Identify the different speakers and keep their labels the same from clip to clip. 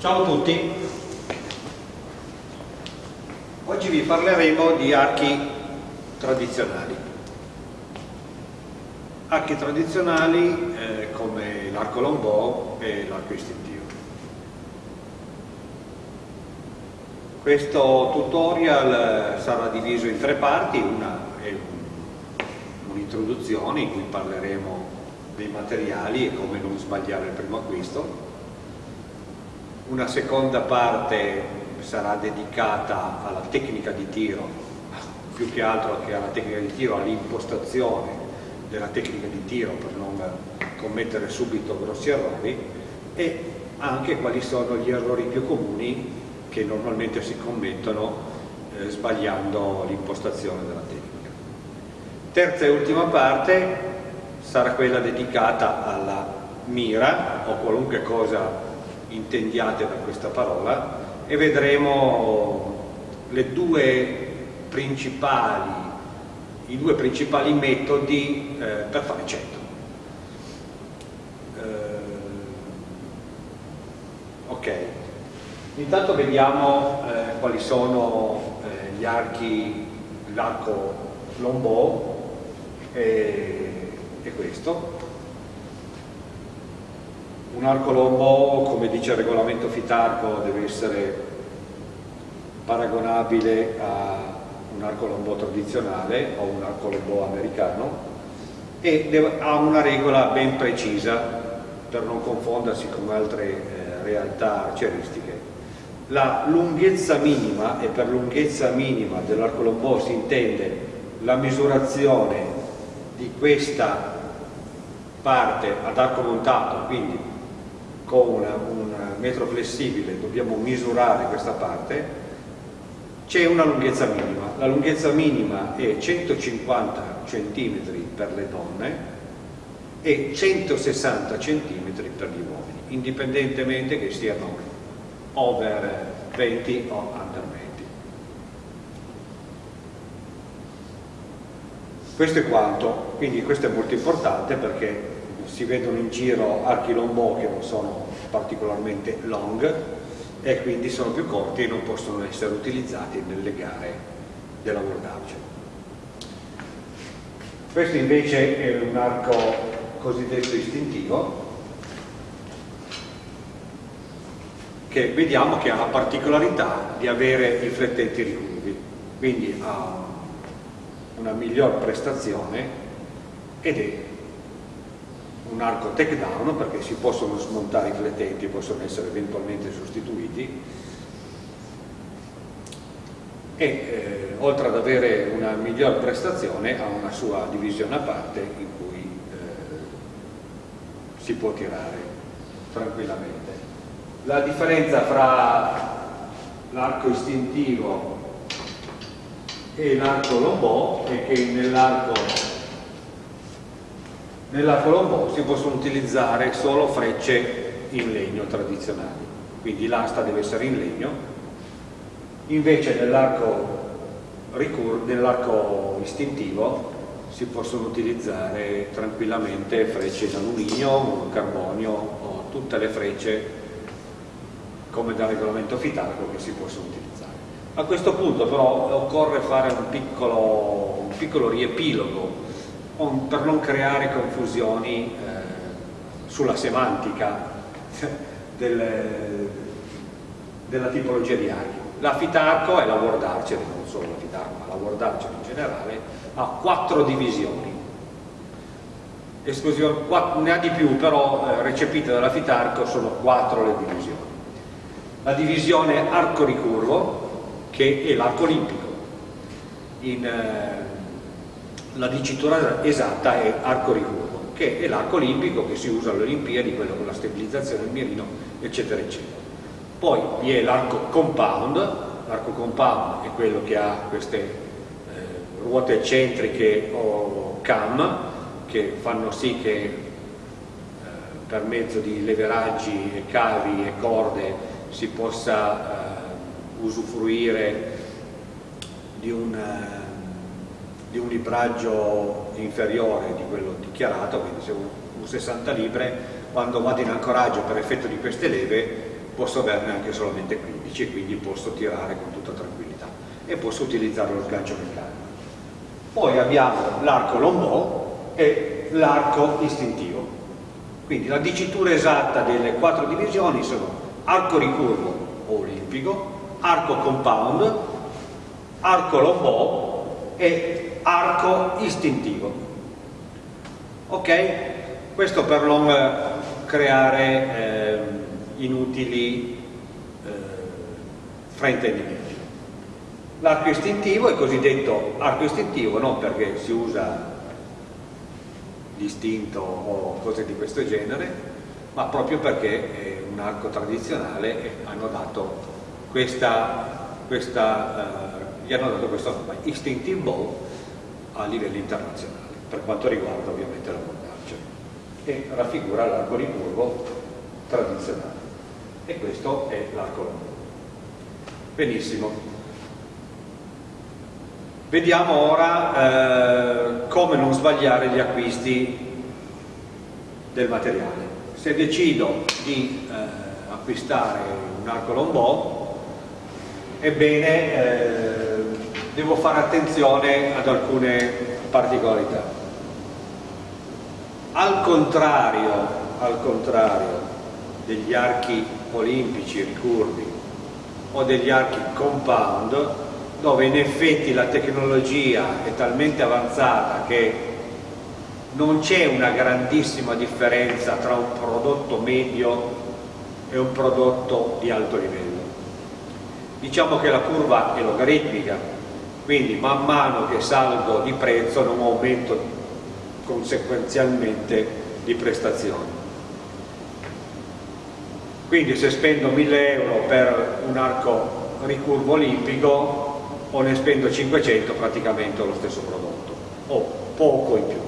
Speaker 1: Ciao a tutti, oggi vi parleremo di archi tradizionali. Archi tradizionali eh, come l'arco lombò e l'arco istintivo. Questo tutorial sarà diviso in tre parti, una è un'introduzione in cui parleremo dei materiali e come non sbagliare il primo acquisto, una seconda parte sarà dedicata alla tecnica di tiro, più che altro che alla tecnica di tiro, all'impostazione della tecnica di tiro per non commettere subito grossi errori e anche quali sono gli errori più comuni che normalmente si commettono eh, sbagliando l'impostazione della tecnica. Terza e ultima parte sarà quella dedicata alla mira o qualunque cosa intendiate per questa parola e vedremo le due principali, i due principali metodi eh, per fare centro. Eh, ok, intanto vediamo eh, quali sono eh, gli archi, l'arco lombò e, e questo un arco come dice il regolamento Fitarco, deve essere paragonabile a un arco tradizionale o un arco americano e ha una regola ben precisa per non confondersi con altre eh, realtà arcieristiche. La lunghezza minima, e per lunghezza minima dell'arco si intende la misurazione di questa parte ad arco montato, quindi con un metro flessibile dobbiamo misurare questa parte, c'è una lunghezza minima. La lunghezza minima è 150 cm per le donne e 160 cm per gli uomini, indipendentemente che siano over 20 o under 20. Questo è quanto, quindi questo è molto importante perché si vedono in giro archi lombò che non sono particolarmente long e quindi sono più corti e non possono essere utilizzati nelle gare della World Archer. Questo invece è un arco cosiddetto istintivo che vediamo che ha la particolarità di avere i flettenti ricurvi, quindi ha una miglior prestazione ed è un arco takedown perché si possono smontare i flettenti possono essere eventualmente sostituiti e eh, oltre ad avere una miglior prestazione ha una sua divisione a parte in cui eh, si può tirare tranquillamente. La differenza fra l'arco istintivo e l'arco lombò è che nell'arco nella Colombo si possono utilizzare solo frecce in legno tradizionali, quindi l'asta deve essere in legno, invece nell'arco nell istintivo si possono utilizzare tranquillamente frecce in alluminio, carbonio o tutte le frecce come da regolamento fitarco che si possono utilizzare. A questo punto però occorre fare un piccolo, un piccolo riepilogo per non creare confusioni eh, sulla semantica del, della tipologia di archi. La Fitarco e la World Archer, non solo la Fitarco, ma la World Archer in generale, ha quattro divisioni. ne ha di più, però eh, recepite dalla Fitarco sono quattro le divisioni. La divisione arco ricurvo, che è l'arco olimpico, in, eh, la dicitura esatta è arco ricurvo, che è l'arco olimpico che si usa alle Olimpiadi, quello con la stabilizzazione del mirino, eccetera, eccetera. Poi vi è l'arco compound, l'arco compound è quello che ha queste eh, ruote eccentriche o cam, che fanno sì che eh, per mezzo di leveraggi e cavi e corde si possa eh, usufruire di un eh, di un libraggio inferiore di quello dichiarato, quindi se un 60 libre, quando vado in ancoraggio per effetto di queste leve posso averne anche solamente 15 e quindi posso tirare con tutta tranquillità e posso utilizzare lo sgancio meccanico. Poi abbiamo l'arco lombò e l'arco istintivo. Quindi la dicitura esatta delle quattro divisioni sono arco ricurvo olimpico, arco compound, arco lombò e arco istintivo. Ok? Questo per non creare eh, inutili eh, fraintendimenti. L'arco istintivo è cosiddetto arco istintivo non perché si usa l'istinto o cose di questo genere, ma proprio perché è un arco tradizionale e hanno dato questa, questa, eh, gli hanno dato questo nome, Instinctive Bow a livello internazionale, per quanto riguarda ovviamente la montaggio, e raffigura l'arco ricurvo tradizionale. E questo è l'arco longo. Benissimo. Vediamo ora eh, come non sbagliare gli acquisti del materiale. Se decido di eh, acquistare un arco lombò, ebbene eh, devo fare attenzione ad alcune particolarità. Al contrario, al contrario degli archi olimpici ricurvi o degli archi compound, dove in effetti la tecnologia è talmente avanzata che non c'è una grandissima differenza tra un prodotto medio e un prodotto di alto livello. Diciamo che la curva è logaritmica, quindi man mano che salgo di prezzo non aumento conseguenzialmente di prestazioni. Quindi se spendo 1000 euro per un arco ricurvo olimpico o ne spendo 500 praticamente ho lo stesso prodotto o poco in più.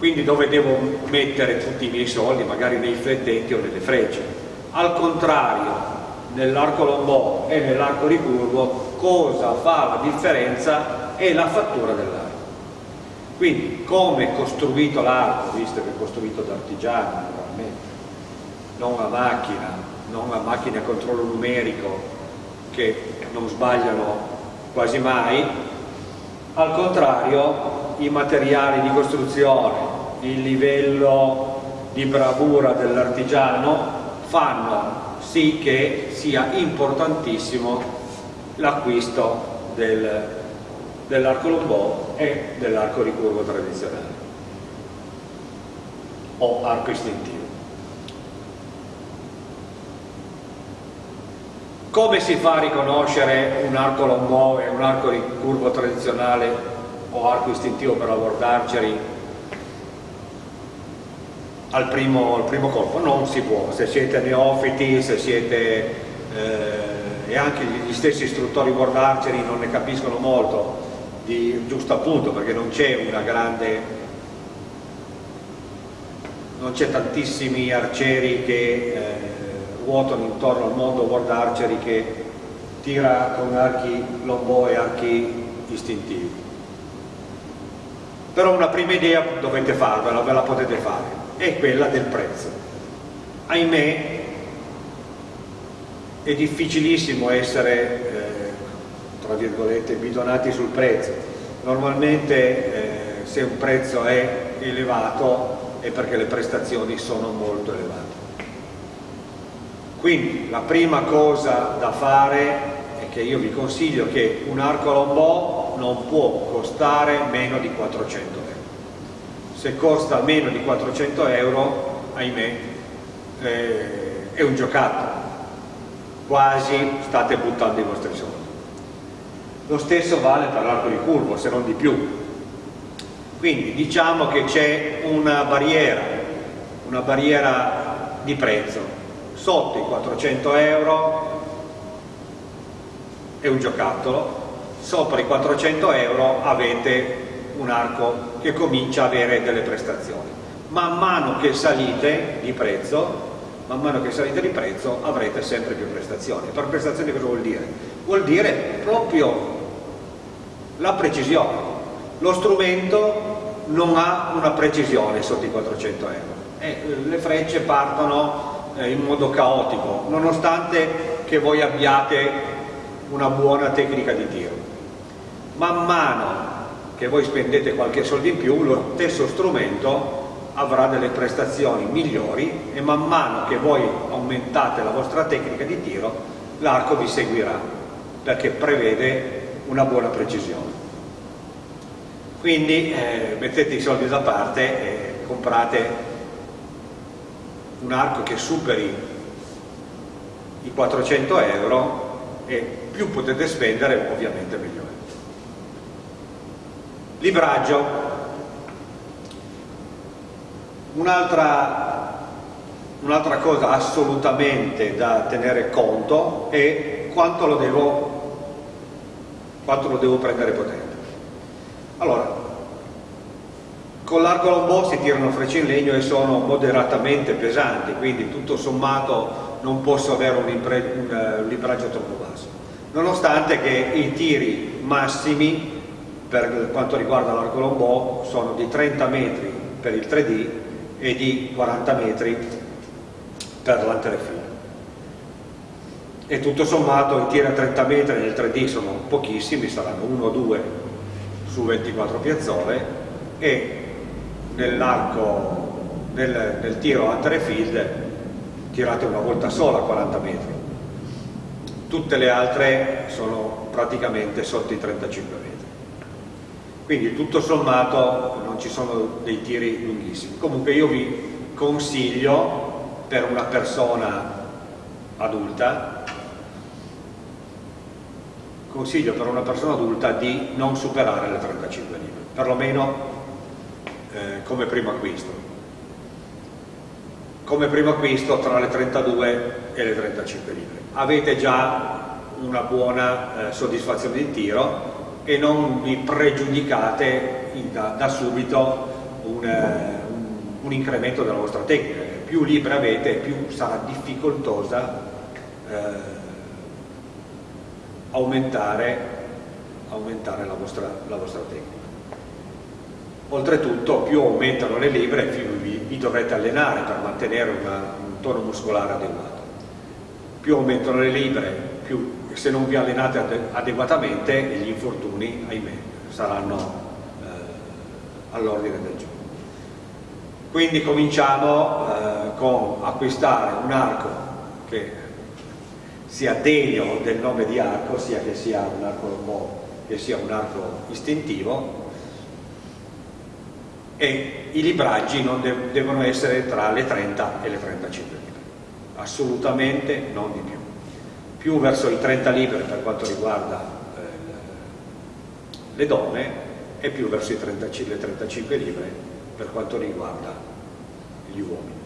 Speaker 1: Quindi dove devo mettere tutti i miei soldi? Magari nei flettenti o nelle frecce. Al contrario nell'arco lombò e nell'arco ricurvo cosa fa la differenza è la fattura dell'arco. Quindi come è costruito l'arco visto che è costruito da artigiani naturalmente non a macchina non a macchina a controllo numerico che non sbagliano quasi mai, al contrario i materiali di costruzione, il livello di bravura dell'artigiano fanno sì che sia importantissimo l'acquisto del, dell'arco lombò e dell'arco ricurvo tradizionale o arco istintivo. Come si fa a riconoscere un arco lombò e un arco ricurvo tradizionale o arco istintivo per Archery al primo, al primo colpo? Non si può, se siete neofiti, se siete eh, anche gli stessi istruttori World Archery non ne capiscono molto, di, giusto appunto perché non c'è una grande non c'è tantissimi arcieri che eh, ruotano intorno al mondo World Archery che tira con archi lombò e archi istintivi. Però una prima idea dovete farvela, ve la potete fare, è quella del prezzo. Ahimè, è difficilissimo essere, eh, tra virgolette, bidonati sul prezzo. Normalmente eh, se un prezzo è elevato è perché le prestazioni sono molto elevate. Quindi la prima cosa da fare è che io vi consiglio che un arco lombò non può costare meno di 400 euro. Se costa meno di 400 euro, ahimè, eh, è un giocattolo. Quasi state buttando i vostri soldi. Lo stesso vale per l'arco di curvo, se non di più. Quindi diciamo che c'è una barriera, una barriera di prezzo sotto i 400 euro è un giocattolo, sopra i 400 euro avete un arco che comincia a avere delle prestazioni. Man mano che salite di prezzo, man mano che salite di prezzo avrete sempre più prestazioni. Per prestazioni cosa vuol dire? Vuol dire proprio la precisione. Lo strumento non ha una precisione sotto i 400 euro. E le frecce partono eh, in modo caotico, nonostante che voi abbiate una buona tecnica di tiro. Man mano che voi spendete qualche soldo in più, lo stesso strumento avrà delle prestazioni migliori e man mano che voi aumentate la vostra tecnica di tiro, l'arco vi seguirà, perché prevede una buona precisione. Quindi eh, mettete i soldi da parte e comprate un arco che superi i 400 euro e più potete spendere ovviamente meglio è. Libraggio. Un'altra un cosa assolutamente da tenere conto è quanto lo devo, quanto lo devo prendere potente. Allora, con l'arco lombò si tirano frecce in legno e sono moderatamente pesanti, quindi tutto sommato non posso avere un, un libraggio troppo basso nonostante che i tiri massimi per quanto riguarda l'arco lombò sono di 30 metri per il 3D e di 40 metri per l'anterefilo e tutto sommato i tiri a 30 metri nel 3D sono pochissimi, saranno 1 o 2 su 24 piazzole e nell'arco nel, nel tiro anterefield tirate una volta sola a 40 metri tutte le altre sono praticamente sotto i 35 metri. Quindi tutto sommato non ci sono dei tiri lunghissimi. Comunque io vi consiglio per una persona adulta consiglio per una persona adulta di non superare le 35 libbre, perlomeno eh, come primo acquisto. Come primo acquisto tra le 32 e le 35 libbre avete già una buona eh, soddisfazione di tiro e non vi pregiudicate in, da, da, subito un, eh, un, un, incremento della vostra tecnica. Più libri avete, più sarà difficoltosa eh, aumentare, aumentare la, vostra, la, vostra, tecnica. Oltretutto, più aumentano le libre, più vi, vi dovrete allenare per mantenere una, un tono muscolare adeguato più aumentano le libere, più se non vi allenate adeguatamente gli infortuni, ahimè, saranno eh, all'ordine del giorno. Quindi cominciamo eh, con acquistare un arco che sia degno del nome di arco, sia che sia un arco lombò, che sia un arco istintivo, e i libraggi non de devono essere tra le 30 e le 35 assolutamente non di più più verso i 30 libri per quanto riguarda eh, le donne e più verso i 30, le 35 libri per quanto riguarda gli uomini.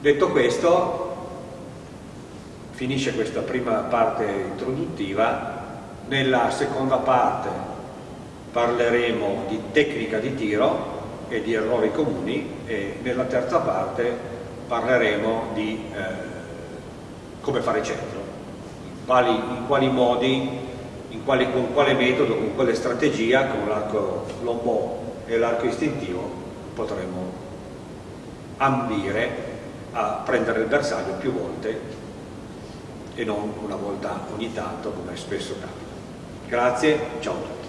Speaker 1: Detto questo finisce questa prima parte introduttiva. Nella seconda parte parleremo di tecnica di tiro e di errori comuni e nella terza parte parleremo di eh, come fare centro, in quali, in quali modi, in quali, con quale metodo, con quale strategia, con l'arco lombò e l'arco istintivo potremo ambire a prendere il bersaglio più volte e non una volta ogni tanto come spesso capita. Grazie, ciao a tutti.